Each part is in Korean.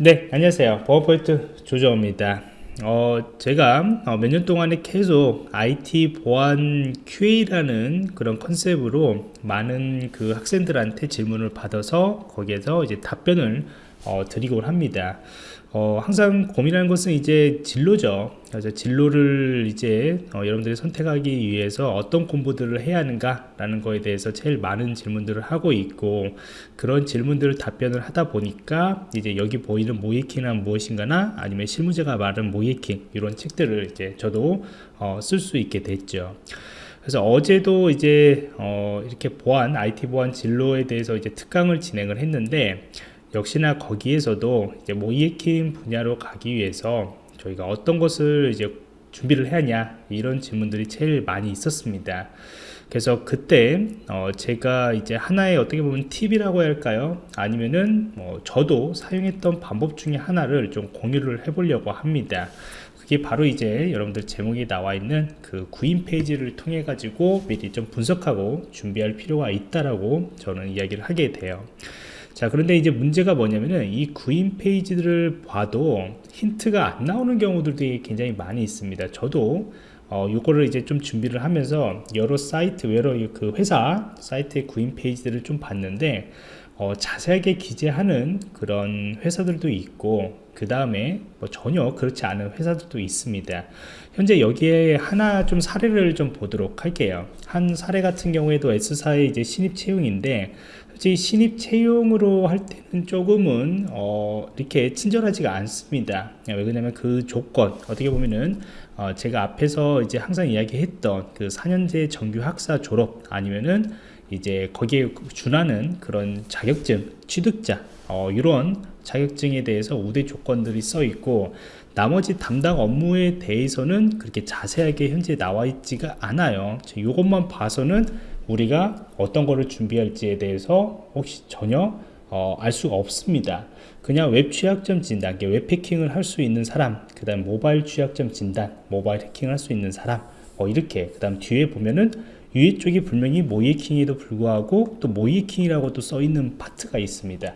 네 안녕하세요. 보안포인트 조정입니다. 어, 제가 어, 몇년 동안에 계속 IT 보안 QA라는 그런 컨셉으로 많은 그 학생들한테 질문을 받아서 거기에서 이제 답변을 어, 드리곤 합니다 어, 항상 고민하는 것은 이제 진로죠. 그래서 진로를 이제 어, 여러분들이 선택하기 위해서 어떤 공부들을 해야 하는가라는 거에 대해서 제일 많은 질문들을 하고 있고 그런 질문들을 답변을 하다 보니까 이제 여기 보이는 모이킹은 무엇인가나 아니면 실무자가 말하는 모이킹 이런 책들을 이제 저도 어, 쓸 수 있게 됐죠. 그래서 어제도 이제 어, 이렇게 보안, IT 보안 진로에 대해서 이제 특강을 진행을 했는데 역시나 거기에서도 이제 모이에킹 분야로 가기 위해서 저희가 어떤 것을 이제 준비를 해야 하냐 이런 질문들이 제일 많이 있었습니다. 그래서 그때 어 제가 이제 하나의 어떻게 보면 팁이라고 할까요? 아니면은 뭐 저도 사용했던 방법 중에 하나를 좀 공유를 해 보려고 합니다. 그게 바로 이제 여러분들 제목이 나와 있는 그 구인 페이지를 통해 가지고 미리 좀 분석하고 준비할 필요가 있다라고 저는 이야기를 하게 돼요 자 그런데 이제 문제가 뭐냐면은 이 구인 페이지들을 봐도 힌트가 안 나오는 경우들도 굉장히 많이 있습니다. 저도 어, 요거를 이제 좀 준비를 하면서 여러 사이트 여러 그 회사 사이트의 구인 페이지들을 좀 봤는데 어, 자세하게 기재하는 그런 회사들도 있고 그 다음에 뭐 전혀 그렇지 않은 회사들도 있습니다. 현재 여기에 하나 좀 사례를 좀 보도록 할게요. 한 사례 같은 경우에도 S사의 이제 신입 채용인데 솔직히 신입 채용으로 할 때는 조금은 어, 이렇게 친절하지가 않습니다. 왜 그러냐면 그 조건 어떻게 보면은 어, 제가 앞에서 이제 항상 이야기했던 그 4년제 정규 학사 졸업 아니면은 이제 거기에 준하는 그런 자격증 취득자 어, 이런 자격증에 대해서 우대 조건들이 써 있고 나머지 담당 업무에 대해서는 그렇게 자세하게 현재 나와 있지가 않아요. 이것만 봐서는 우리가 어떤 거를 준비할지에 대해서 혹시 전혀 어, 알 수가 없습니다. 그냥 웹 취약점 진단 웹 해킹을 할 수 있는 사람 그 다음 모바일 취약점 진단 모바일 해킹을 할수 있는 사람 어, 이렇게 그 다음 뒤에 보면은 위에 쪽이 분명히 모의해킹에도 불구하고 또 모의해킹이라고 또 써 있는 파트가 있습니다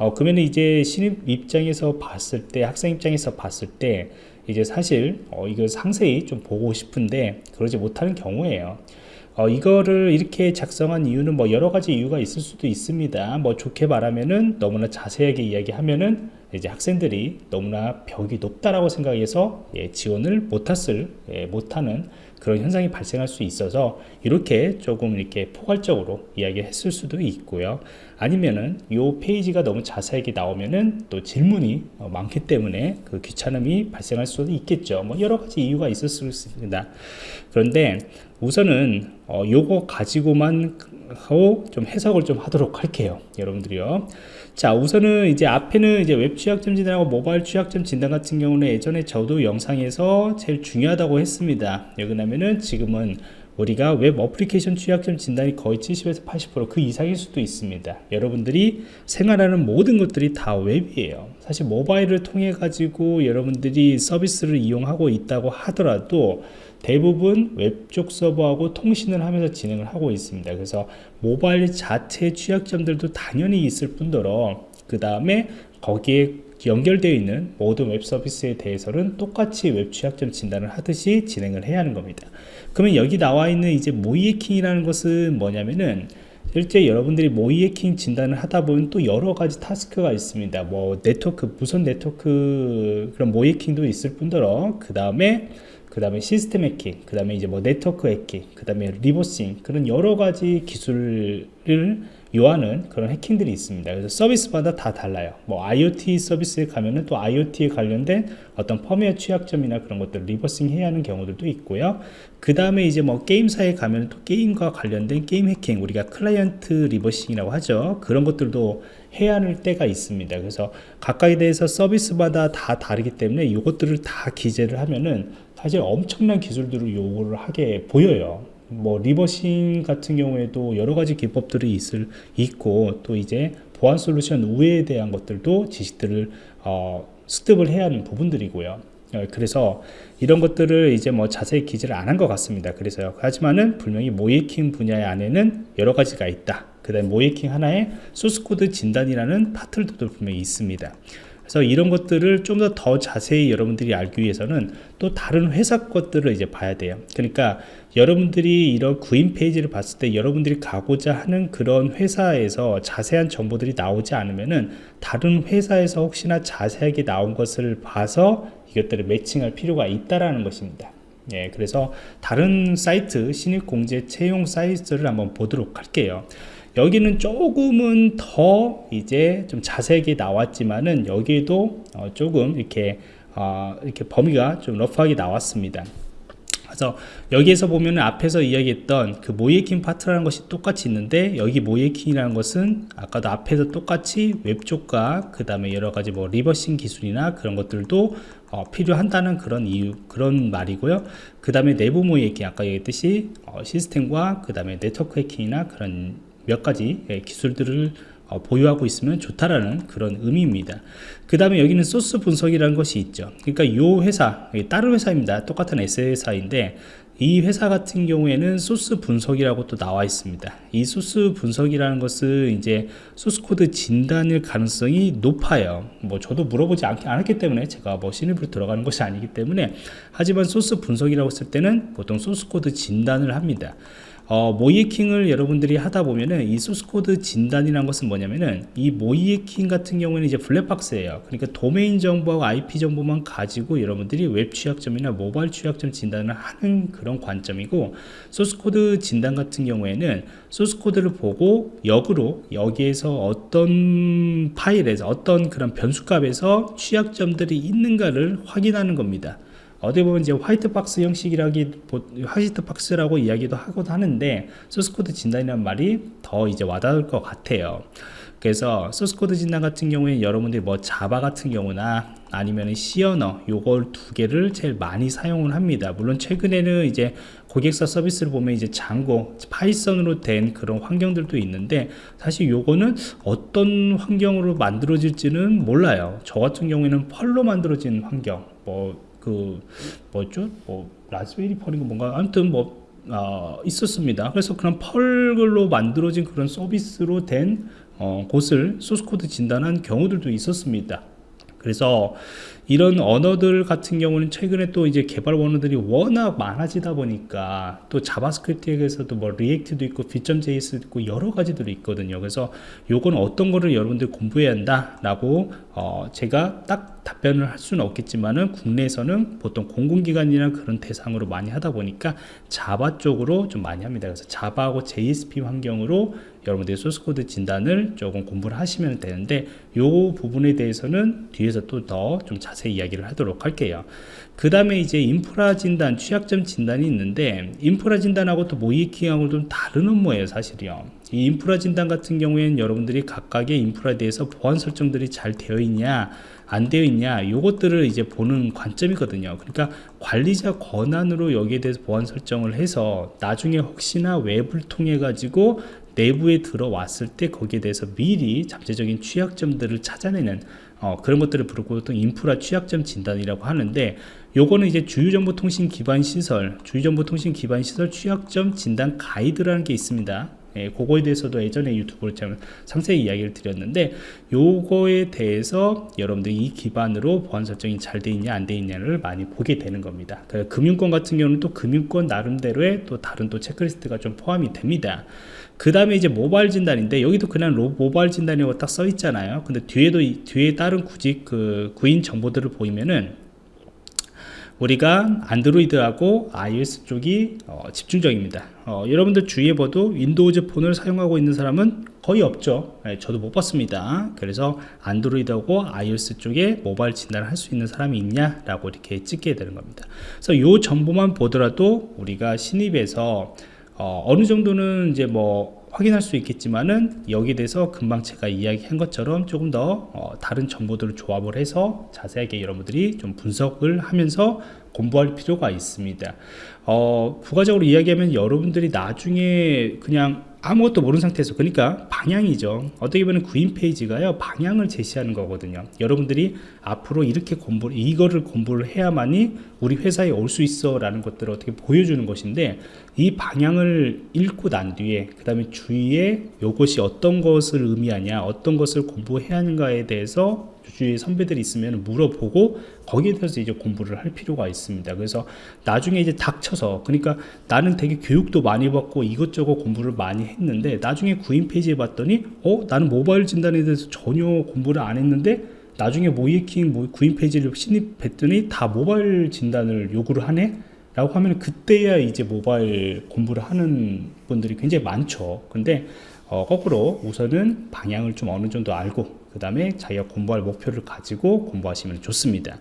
어, 그러면 이제 신입 입장에서 봤을 때 학생 입장에서 봤을 때 이제 사실 어, 이걸 상세히 좀 보고 싶은데 그러지 못하는 경우에요 어, 이거를 이렇게 작성한 이유는 뭐 여러 가지 이유가 있을 수도 있습니다. 뭐 좋게 말하면은 너무나 자세하게 이야기하면은 이제 학생들이 너무나 벽이 높다라고 생각해서 예, 지원을 못했을 예, 못하는 그런 현상이 발생할 수 있어서 이렇게 조금 이렇게 포괄적으로 이야기했을 수도 있고요 아니면은 이 페이지가 너무 자세하게 나오면은 또 질문이 어, 많기 때문에 그 귀찮음이 발생할 수도 있겠죠. 뭐 여러 가지 이유가 있을 수 있습니다. 그런데 우선은 어, 요거 가지고만 하고 좀 해석을 좀 하도록 할게요 여러분들이요. 자 우선은 이제 앞에는 이제 웹 취약점 진단하고 모바일 취약점 진단 같은 경우는 예전에 저도 영상에서 제일 중요하다고 했습니다. 여기 나면은 지금은 우리가 웹 어플리케이션 취약점 진단이 거의 70에서 80%그 이상일 수도 있습니다. 여러분들이 생활하는 모든 것들이 다 웹이에요. 사실 모바일을 통해 가지고 여러분들이 서비스를 이용하고 있다고 하더라도 대부분 웹 쪽 서버하고 통신을 하면서 진행을 하고 있습니다. 그래서 모바일 자체 취약점들도 당연히 있을 뿐더러 그 다음에 거기에 연결되어 있는 모든 웹 서비스에 대해서는 똑같이 웹 취약점 진단을 하듯이 진행을 해야 하는 겁니다. 그러면 여기 나와 있는 이제 모의해킹이라는 것은 뭐냐면은 실제 여러분들이 모의해킹 진단을 하다 보면 또 여러 가지 task가 있습니다. 뭐 네트워크 무선 네트워크 그런 모의해킹도 있을 뿐더러 그 다음에 그 다음에 시스템 해킹, 그 다음에 이제 뭐 네트워크 해킹, 그 다음에 reversing 그런 여러 가지 기술을 요하는 그런 해킹들이 있습니다. 그래서 서비스마다 다 달라요. 뭐 IoT 서비스에 가면은 또 IoT에 관련된 어떤 펌웨어 취약점이나 그런 것들 reversing 해야 하는 경우들도 있고요. 그 다음에 이제 뭐 게임사에 가면 또 게임과 관련된 게임 해킹, 우리가 클라이언트 reversing이라고 하죠. 그런 것들도 해야 할 때가 있습니다. 그래서 각각에 대해서 서비스마다 다 다르기 때문에 이것들을 다 기재를 하면은 사실 엄청난 기술들을 요구를 하게 돼요 뭐 reversing 같은 경우에도 여러 가지 기법들이 있을 있고 또 이제 보안 솔루션 우회에 대한 것들도 지식들을 어, 습득을 해야 하는 부분들이고요. 어, 그래서 이런 것들을 이제 뭐 자세히 기재를 안 한 것 같습니다. 그래서요. 하지만은 분명히 모이킹 분야 안에는 여러 가지가 있다. 그 다음에 모이킹 하나에 소스코드 진단이라는 파트들도 분명히 있습니다. 그래서 이런 것들을 좀더더 자세히 여러분들이 알기 위해서는 또 다른 회사 것들을 이제 봐야 돼요. 그러니까 여러분들이 이런 구인 페이지를 봤을 때 여러분들이 가고자 하는 그런 회사에서 자세한 정보들이 나오지 않으면은 다른 회사에서 혹시나 자세하게 나온 것을 봐서 이것들을 매칭할 필요가 있다라는 것입니다. 예, 그래서 다른 사이트 신입 공채 채용 사이트를 한번 보도록 할게요. 여기는 조금은 더 이제 좀 자세하게 나왔지만은 여기도 어 조금 이렇게 어 이렇게 범위가 좀 rough하게 나왔습니다. 그래서 여기에서 보면 앞에서 이야기했던 그 모의해킹 파트라는 것이 똑같이 있는데 여기 모의해킹이라는 것은 아까도 앞에서 똑같이 웹 쪽과 그 다음에 여러 가지 뭐 reversing 기술이나 그런 것들도 어, 필요한다는 그런 이유 그런 말이고요. 그 다음에 내부 모의해킹 아까 얘기했듯이 어, 시스템과 그 다음에 네트워크 해킹이나 그런 몇 가지 예, 기술들을 어, 보유하고 있으면 좋다라는 그런 의미입니다. 그 다음에 여기는 소스 분석이라는 것이 있죠. 그러니까 이 회사, 다른 회사입니다. 똑같은 S 회사인데 이 회사 같은 경우에는 소스 분석이라고 또 나와 있습니다. 이 소스 분석이라는 것은 이제 소스 코드 진단일 가능성이 높아요. 뭐 저도 물어보지 않, 않았기 때문에 제가 뭐 신입으로 들어가는 것이 아니기 때문에 하지만 소스 분석이라고 했을 때는 보통 소스 코드 진단을 합니다. 어, 모의해킹을 여러분들이 하다 보면은 이 소스코드 진단이라는 것은 뭐냐면은 이 모의해킹 같은 경우에는 이제 블랙박스예요. 그러니까 도메인 정보하고 IP 정보만 가지고 여러분들이 웹 취약점이나 모바일 취약점 진단을 하는 그런 관점이고 소스코드 진단 같은 경우에는 소스코드를 보고 역으로 여기에서 어떤 파일에서 어떤 그런 변수값에서 취약점들이 있는가를 확인하는 겁니다. 어디 보면 이제 white box 형식이라기 white box라고 이야기도 하고도 하는데 소스 코드 진단이라는 말이 더 이제 와닿을 것 같아요. 그래서 소스 코드 진단 같은 경우에 여러분들이 뭐 자바 같은 경우나 아니면 C언어 요걸 두 개를 제일 많이 사용을 합니다. 물론 최근에는 이제 고객사 서비스를 보면 이제 Django 파이썬으로 된 그런 환경들도 있는데 사실 요거는 어떤 환경으로 만들어질지는 몰라요. 저 같은 경우에는 Perl로 만들어진 환경 뭐 그 뭐죠? 뭐 라즈베리 Perl인가 뭔가 아무튼 뭐 어, 있었습니다. 그래서 그런 Perl로 만들어진 그런 서비스로 된 어, 곳을 소스코드 진단한 경우들도 있었습니다. 그래서 이런 언어들 같은 경우는 최근에 또 이제 개발 언어들이 워낙 많아지다 보니까 또 자바스크립트에서도 뭐 React도 있고 Vue.js도 있고 여러 가지들이 있거든요. 그래서 요건 어떤 거를 여러분들 공부해야 한다라고 어 제가 딱 답변을 할 수는 없겠지만은 국내에서는 보통 공공기관이나 그런 대상으로 많이 하다 보니까 자바 쪽으로 좀 많이 합니다. 그래서 자바하고 JSP 환경으로 여러분들이 소스코드 진단을 조금 공부를 하시면 되는데 요 부분에 대해서는 뒤에서 또 더 좀 자세히 이야기를 하도록 할게요. 그 다음에 이제 인프라 진단 취약점 진단이 있는데 인프라 진단하고 또 모이킹하고 좀 다른 업무예요 사실이요. 이 인프라 진단 같은 경우에는 여러분들이 각각의 인프라에 대해서 보안 설정들이 잘 되어 있냐 안 되어 있냐 요것들을 이제 보는 관점이거든요. 그러니까 관리자 권한으로 여기에 대해서 보안 설정을 해서 나중에 혹시나 웹을 통해 가지고 내부에 들어왔을 때 거기에 대해서 미리 잠재적인 취약점들을 찾아내는 어, 그런 것들을 부르고 보통 인프라 취약점 진단이라고 하는데 요거는 이제 주요정보통신 기반 시설 주요정보통신 기반 시설 취약점 진단 가이드라는 게 있습니다 예, 그거에 대해서도 예전에 유튜브를 참 상세히 이야기를 드렸는데 요거에 대해서 여러분들이 이 기반으로 보안 설정이 잘 돼 있냐 안 돼 있냐를 많이 보게 되는 겁니다. 금융권 같은 경우는 또 금융권 나름대로의 또 다른 또 체크리스트가 좀 포함이 됩니다. 그 다음에 이제 모바일 진단인데 여기도 그냥 로, 모바일 진단이라고 딱 써 있잖아요. 근데 뒤에도 뒤에 다른 구직 그 구인 정보들을 보이면은 우리가 안드로이드하고 iOS 쪽이 어, 집중적입니다. 어, 여러분들 주위에 봐도 윈도우즈 폰을 사용하고 있는 사람은 거의 없죠. 네, 저도 못 봤습니다. 그래서 안드로이드하고 iOS 쪽에 모바일 진단을 할 수 있는 사람이 있냐 라고 이렇게 찍게 되는 겁니다. 그래서 이 정보만 보더라도 우리가 신입에서 어, 어느 정도는 이제 뭐 확인할 수 있겠지만은 여기에 대해서 금방 제가 이야기한 것처럼 조금 더 어, 다른 정보들을 조합을 해서 자세하게 여러분들이 좀 분석을 하면서 공부할 필요가 있습니다. 어, 부가적으로 이야기하면 여러분들이 나중에 그냥 아무것도 모르는 상태에서 그러니까 방향이죠. 어떻게 보면 구인 페이지가요 방향을 제시하는 거거든요. 여러분들이 앞으로 이렇게 공부 이거를 공부를 해야만이 우리 회사에 올 수 있어 라는 것들을 어떻게 보여주는 것인데 이 방향을 읽고 난 뒤에 그 다음에 주위에 요것이 어떤 것을 의미하냐 어떤 것을 공부해야 하는가에 대해서 주위에 선배들이 있으면 물어보고 거기에 대해서 이제 공부를 할 필요가 있습니다. 그래서 나중에 이제 닥쳐서 그러니까 나는 되게 교육도 많이 받고 이것저것 공부를 많이 했는데 나중에 구인 페이지에 봤더니 어? 나는 모바일 진단에 대해서 전혀 공부를 안 했는데 나중에 모이킹 뭐 구인 페이지를 신입했더니 다 모바일 진단을 요구를 하네? 라고 하면 그때야 이제 모바일 공부를 하는 분들이 굉장히 많죠. 근데 어, 거꾸로 우선은 방향을 좀 어느 정도 알고 그 다음에 자기가 공부할 목표를 가지고 공부하시면 좋습니다.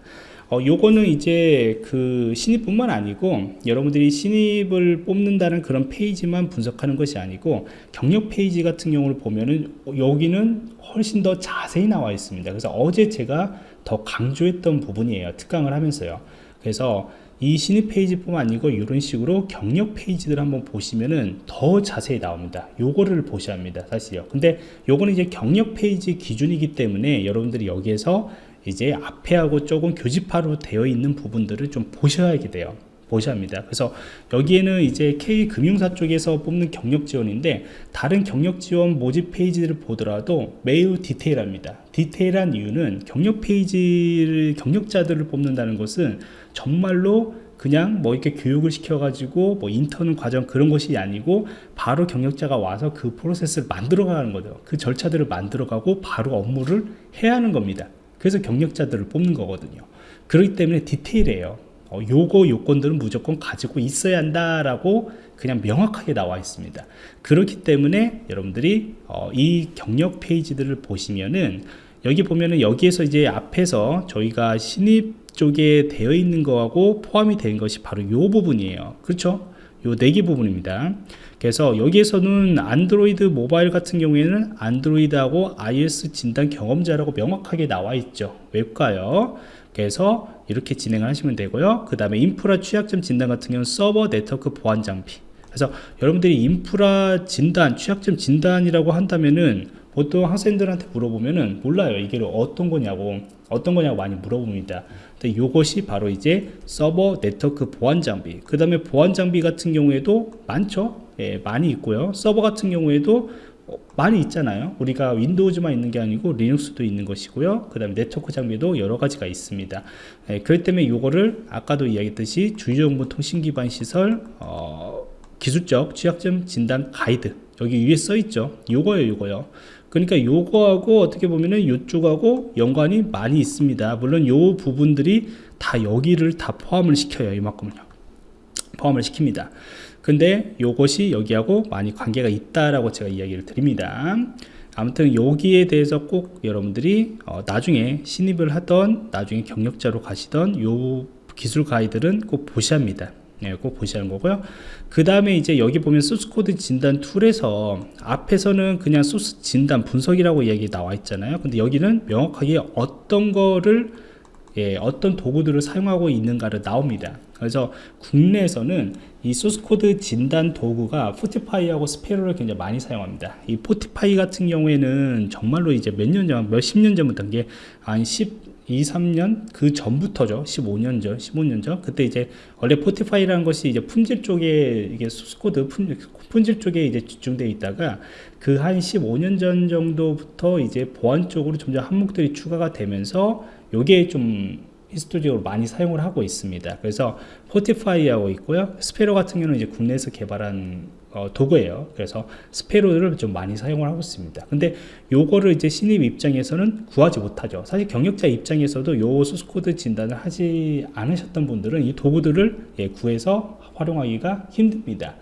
어, 요거는 이제 그 신입뿐만 아니고 여러분들이 신입을 뽑는다는 그런 페이지만 분석하는 것이 아니고 경력 페이지 같은 경우를 보면은 여기는 훨씬 더 자세히 나와 있습니다. 그래서 어제 제가 더 강조했던 부분이에요. 특강을 하면서요. 그래서 이 신입 페이지뿐만 아니고 이런 식으로 경력 페이지들 한번 보시면은 더 자세히 나옵니다. 요거를 보셔야 합니다. 사실요. 근데 요거는 이제 경력 페이지 기준이기 때문에 여러분들이 여기에서 이제 앞에 하고 조금 교집합으로 되어 있는 부분들을 좀 보셔야 하게 돼요. 보셔야 합니다. 그래서 여기에는 이제 K금융사 쪽에서 뽑는 경력 지원인데 다른 경력 지원 모집 페이지들을 보더라도 매우 디테일합니다. 디테일한 이유는 경력 페이지를 경력자들을 뽑는다는 것은 정말로 그냥 뭐 이렇게 교육을 시켜가지고 뭐 인턴 과정 그런 것이 아니고 바로 경력자가 와서 그 프로세스를 만들어가는 거죠. 그 절차들을 만들어가고 바로 업무를 해야 하는 겁니다. 그래서 경력자들을 뽑는 거거든요. 그렇기 때문에 디테일해요. 어, 요거 요건들은 무조건 가지고 있어야 한다라고 그냥 명확하게 나와 있습니다. 그렇기 때문에 여러분들이 어, 이 경력 페이지들을 보시면은 여기 보면은 여기에서 이제 앞에서 저희가 신입 쪽에 되어 있는 거하고 포함이 된 것이 바로 요 부분이에요. 그렇죠? 요 네 개 부분입니다. 그래서 여기에서는 안드로이드 모바일 같은 경우에는 안드로이드하고 iOS 진단 경험자라고 명확하게 나와 있죠. 왜일까요? 그래서 이렇게 진행을 하시면 되고요. 그 다음에 인프라 취약점 진단 같은 경우는 서버 네트워크 보안 장비. 그래서 여러분들이 인프라 진단, 취약점 진단이라고 한다면은 보통 학생들한테 물어보면은 몰라요. 이게 어떤 거냐고, 어떤 거냐고 많이 물어봅니다. 근데 이것이 바로 이제 서버 네트워크 보안 장비. 그 다음에 보안 장비 같은 경우에도 많죠. 예, 많이 있고요. 서버 같은 경우에도 어, 많이 있잖아요 우리가 윈도우즈만 있는 게 아니고 리눅스도 있는 것이고요 그 다음에 네트워크 장비도 여러 가지가 있습니다 예, 그렇기 때문에 이거를 아까도 이야기했듯이 주요정보 통신 기반 시설 어, 기술적 취약점 진단 가이드 여기 위에 써 있죠 요거예요 요거요 그러니까 요거하고 어떻게 보면은 요쪽하고 연관이 많이 있습니다. 물론 요 부분들이 다 여기를 다 포함을 시켜요 이만큼은요. 포함을 시킵니다. 근데 요것이 여기하고 많이 관계가 있다라고 제가 이야기를 드립니다. 아무튼 여기에 대해서 꼭 여러분들이 어, 나중에 신입을 하던 나중에 경력자로 가시던 요 기술 가이드는 꼭 보셔야 합니다 네, 꼭 하는 거고요. 그 다음에 이제 여기 보면 소스코드 진단 툴에서 앞에서는 그냥 소스 진단 분석이라고 이야기 나와 있잖아요. 근데 여기는 명확하게 어떤 거를 예, 어떤 도구들을 사용하고 있는가를 나옵니다. 그래서 국내에서는 이 소스코드 진단 도구가 Fortify하고 Sparrow를 굉장히 많이 사용합니다. 이 Fortify 같은 경우에는 정말로 이제 몇 년 전, 몇 십 년 전부터 이게 한 10, 2, 3년 그 전부터죠. 15년 전, 15년 전. 그때 이제 원래 Fortify라는 것이 이제 품질 쪽에 이게 소스코드 품, 품질 쪽에 이제 집중되어 있다가 그 한 15년 전 정도부터 이제 보안 쪽으로 점점 항목들이 추가가 되면서 요게 좀 history적으로 많이 사용을 하고 있습니다. 그래서 Fortify하고 있고요. Sparrow 같은 경우는 이제 국내에서 개발한 어, 도구예요. 그래서 Sparrow를 좀 많이 사용을 하고 있습니다. 근데 요거를 이제 신입 입장에서는 구하지 못하죠. 사실 경력자 입장에서도 요 소스 코드 진단을 하지 않으셨던 분들은 이 도구들을 예, 구해서 활용하기가 힘듭니다.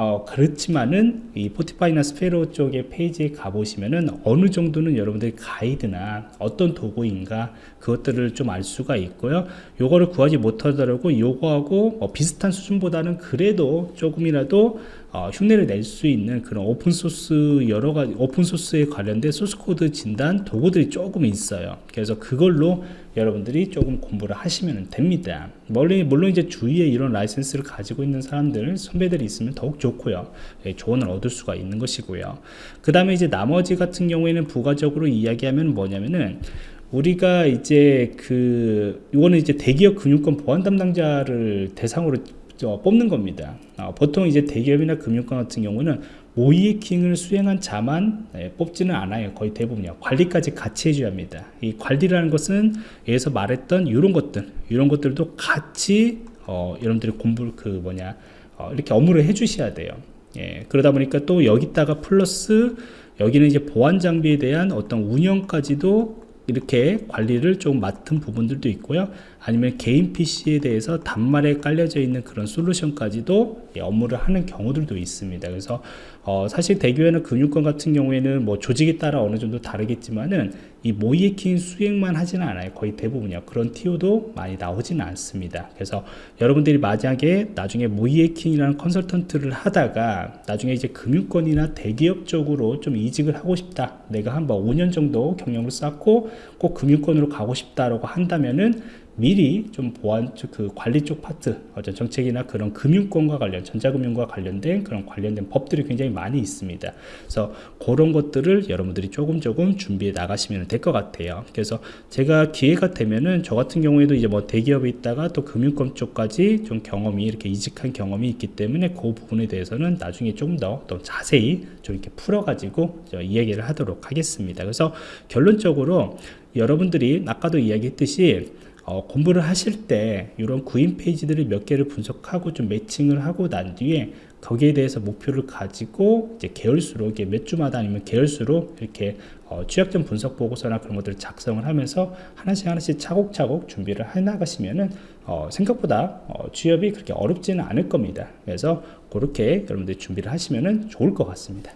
어, 그렇지만은 이 Fortify나 Sparrow 쪽의 페이지에 가보시면은 어느 정도는 여러분들이 가이드나 어떤 도구인가 그것들을 좀 알 수가 있고요. 요거를 구하지 못하더라도 요거하고 어, 비슷한 수준보다는 그래도 조금이라도 어, 흉내를 낼 수 있는 그런 오픈소스 여러 가지 오픈소스에 관련된 소스코드 진단 도구들이 조금 있어요. 그래서 그걸로 여러분들이 조금 공부를 하시면 됩니다. 물론, 물론 이제 주위에 이런 라이센스를 가지고 있는 사람들 선배들이 있으면 더욱 좋고요. 예, 조언을 얻을 수가 있는 것이고요. 그 다음에 이제 나머지 같은 경우에는 부가적으로 이야기하면 뭐냐면은 우리가 이제 그 이거는 이제 대기업 금융권 보안 담당자를 대상으로 저, 뽑는 겁니다. 어, 보통 이제 대기업이나 금융권 같은 경우는 모이에킹을 수행한 자만 예, 뽑지는 않아요. 거의 대부분요. 관리까지 같이 해줘야 합니다. 이 관리라는 것은 여기서 말했던 이런 것들, 이런 것들도 같이 어, 여러분들이 공부 그 뭐냐 어, 이렇게 업무를 해주셔야 돼요. 예, 그러다 보니까 또 여기다가 플러스 여기는 이제 보안 장비에 대한 어떤 운영까지도 이렇게 관리를 좀 맡은 부분들도 있고요. 아니면 개인 PC에 대해서 단말에 깔려져 있는 그런 솔루션까지도 예, 업무를 하는 경우들도 있습니다. 그래서 어, 사실 대교회나 금융권 같은 경우에는 뭐 조직에 따라 어느 정도 다르겠지만은 이 모이에킹 수행만 하지는 않아요. 거의 대부분이요. 그런 TO도 많이 나오지는 않습니다. 그래서 여러분들이 만약에 나중에 모이에킹이라는 컨설턴트를 하다가 나중에 이제 금융권이나 대기업 쪽으로 좀 이직을 하고 싶다. 내가 한뭐 5년 정도 경력을 쌓고 꼭 금융권으로 가고 싶다라고 한다면은 미리 좀 보안 쪽그 관리 쪽 파트 어떤 정책이나 그런 금융권과 관련 전자금융과 관련된 그런 관련된 법들이 굉장히 많이 있습니다. 그래서 그런 것들을 여러분들이 조금 조금 준비해 나가시면 될 것 같아요. 그래서 제가 기회가 되면은 저 같은 경우에도 이제 뭐 대기업에 있다가 또 금융권 쪽까지 좀 경험이 이렇게 이직한 경험이 있기 때문에 그 부분에 대해서는 나중에 조금 더 또 자세히 좀 이렇게 풀어가지고 이야기를 하도록 하겠습니다. 그래서 결론적으로 여러분들이 아까도 이야기했듯이 어, 공부를 하실 때 이런 구인 페이지들을 몇 개를 분석하고 좀 매칭을 하고 난 뒤에 거기에 대해서 목표를 가지고 이제 계열수로 이게 몇 주마다 아니면 계열수로 이렇게 어, 취약점 분석 보고서나 그런 것들을 작성을 하면서 하나씩 하나씩 차곡차곡 준비를 해 나가시면은 어, 생각보다 어, 취업이 그렇게 어렵지는 않을 겁니다. 그래서 그렇게 여러분들이 준비를 하시면은 좋을 것 같습니다.